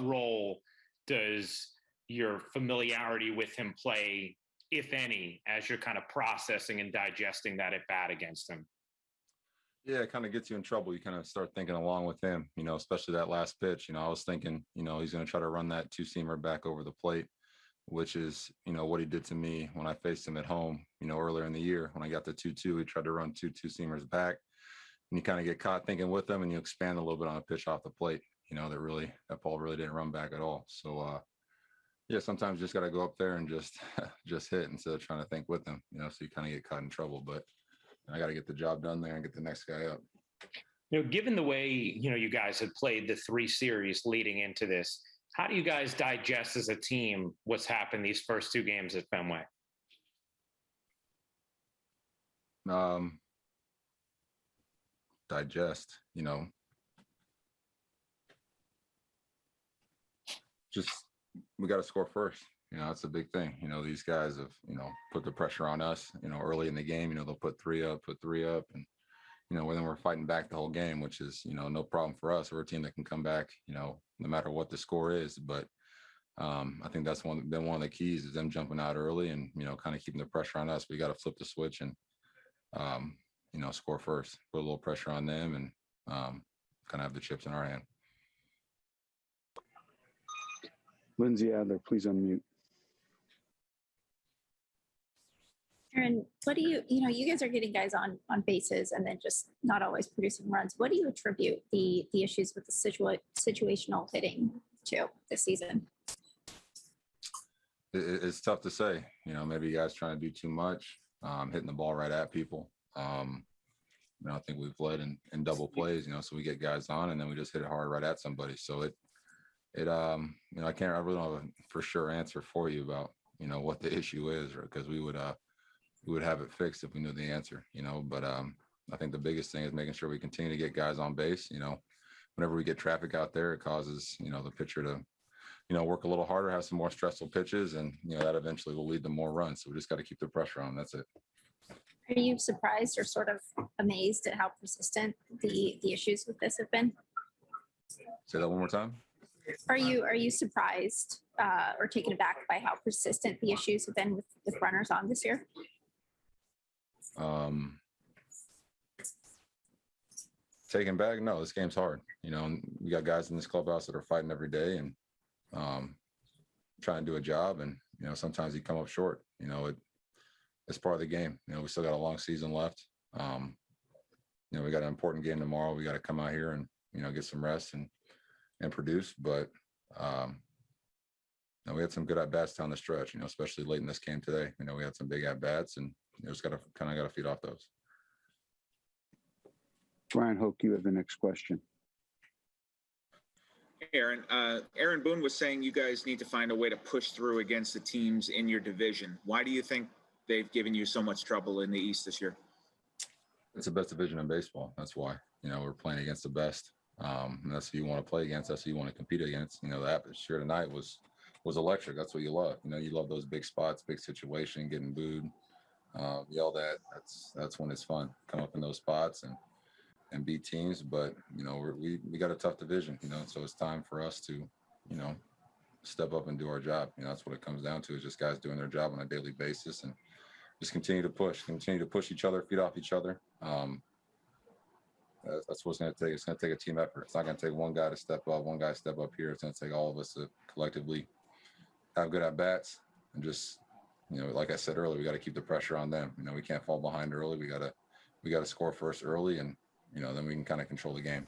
role does your familiarity with him play, if any, as you're kind of processing and digesting that at bat against him? Yeah, it kind of gets you in trouble. You kind of start thinking along with him, you know, especially that last pitch. You know, I was thinking, you know, he's going to try to run that two seamer back over the plate, which is, you know, what he did to me when I faced him at home, you know, earlier in the year when I got the 2 2. He tried to run two two seamers back. And you kind of get caught thinking with them and you expand a little bit on a pitch off the plate, you know, that really, that ball really didn't run back at all. So, uh, yeah, sometimes you just got to go up there and just, just hit instead of trying to think with them, you know, so you kind of get caught in trouble. But, I got to get the job done there and get the next guy up. You know, given the way you know you guys had played the three series leading into this, how do you guys digest as a team what's happened these first two games at Fenway? Um, digest, you know, just we got to score first. You know, that's a big thing. You know, these guys have, you know, put the pressure on us, you know, early in the game, you know, they'll put three up, put three up. And, you know, then we're fighting back the whole game, which is, you know, no problem for us. We're a team that can come back, you know, no matter what the score is. But um, I think that's one been one of the keys is them jumping out early and, you know, kind of keeping the pressure on us. We got to flip the switch and, um, you know, score first, put a little pressure on them and um, kind of have the chips in our hand. Lindsey Adler, please unmute. Aaron, what do you, you know, you guys are getting guys on, on bases and then just not always producing runs. What do you attribute the, the issues with the situa- situational hitting to this season? It, it's tough to say, you know, maybe you guys trying to do too much, um, hitting the ball right at people. Um, you know, I think we've led in, in double plays, you know, so we get guys on and then we just hit it hard right at somebody. So it, it, um, you know, I can't, I really don't have a for sure answer for you about, you know, what the issue is, or because we would, uh, we would have it fixed if we knew the answer, you know. But um, I think the biggest thing is making sure we continue to get guys on base. You know, whenever we get traffic out there, it causes you know the pitcher to, you know, work a little harder, have some more stressful pitches, and you know that eventually will lead to more runs. So we just got to keep the pressure on. That's it. Are you surprised or sort of amazed at how persistent the, the issues with this have been? Say that one more time. Are you, are you surprised uh, or taken aback by how persistent the issues have been with, runners on this year? Um, taking back, no, this game's hard. You know, we got guys in this clubhouse that are fighting every day and um, trying to do a job. And you know, sometimes you come up short. You know, it it's part of the game. You know, we still got a long season left. Um, you know, we got an important game tomorrow. We got to come out here and you know get some rest and and produce. But um, you know, we had some good at bats down the stretch. You know, especially late in this game today. You know, we had some big at bats and you know, just got to kind of got to feed off those. Brian Hoch, you have the next question. Aaron, uh, Aaron Boone was saying you guys need to find a way to push through against the teams in your division. Why do you think they've given you so much trouble in the East this year? It's the best division in baseball. That's why. You know, we're playing against the best. Um, and that's who you want to play against. That's who you want to compete against. You know, the atmosphere tonight was was electric. That's what you love. You know, you love those big spots, big situation, getting booed, uh, yelled at. That's that's when it's fun. Come up in those spots and and beat teams. But you know, we we got a tough division. You know, so it's time for us to, you know, step up and do our job. You know, that's what it comes down to. Is just guys doing their job on a daily basis and just continue to push, continue to push each other, feed off each other. Um, that's, that's what's going to take. It's going to take a team effort. It's not going to take one guy to step up, one guy step up here. It's going to take all of us to collectively have good at bats and just you know, like I said earlier, we got to keep the pressure on them. You know, we can't fall behind early. We got to, we got to score first early, and you know, then we can kind of control the game.